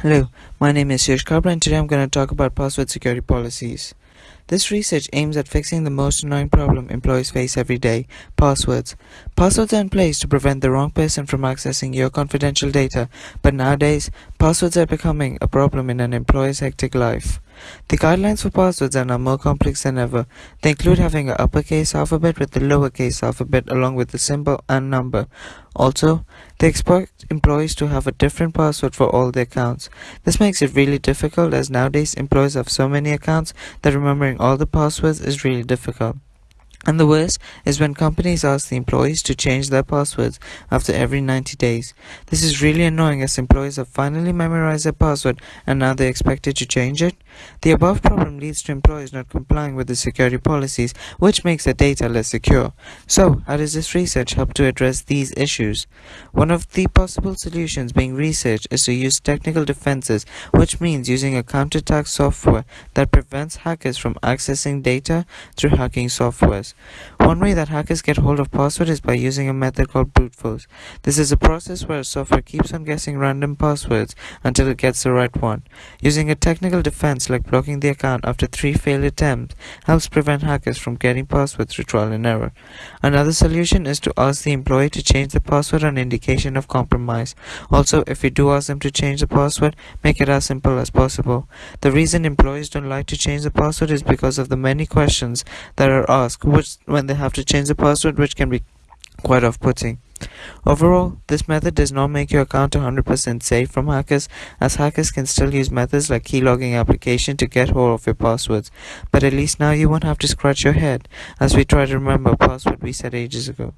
Hello, my name is Yash Kabra and today I'm going to talk about password security policies. This research aims at fixing the most annoying problem employees face every day passwords. Passwords are in place to prevent the wrong person from accessing your confidential data, but nowadays, passwords are becoming a problem in an employee's hectic life. The guidelines for passwords are now more complex than ever. They include having an uppercase alphabet with the lowercase alphabet along with the symbol and number. Also, they expect employees to have a different password for all their accounts. This makes it really difficult as nowadays employees have so many accounts that remembering all the passwords is really difficult. And the worst is when companies ask the employees to change their passwords after every 90 days. This is really annoying as employees have finally memorized their password and now they're expected to change it. The above problem leads to employees not complying with the security policies, which makes their data less secure. So, how does this research help to address these issues? One of the possible solutions being researched is to use technical defenses, which means using a counterattack software that prevents hackers from accessing data through hacking softwares. One way that hackers get hold of password is by using a method called brute force. This is a process where a software keeps on guessing random passwords until it gets the right one. Using a technical defense like blocking the account after three failed attempts helps prevent hackers from getting passwords trial and error. Another solution is to ask the employee to change the password on indication of compromise. Also, if you do ask them to change the password, make it as simple as possible. The reason employees don't like to change the password is because of the many questions that are asked which when they have to change the password which can be quite off-putting. Overall, this method does not make your account 100% safe from hackers as hackers can still use methods like keylogging application to get hold of your passwords. But at least now you won't have to scratch your head as we try to remember a password we set ages ago.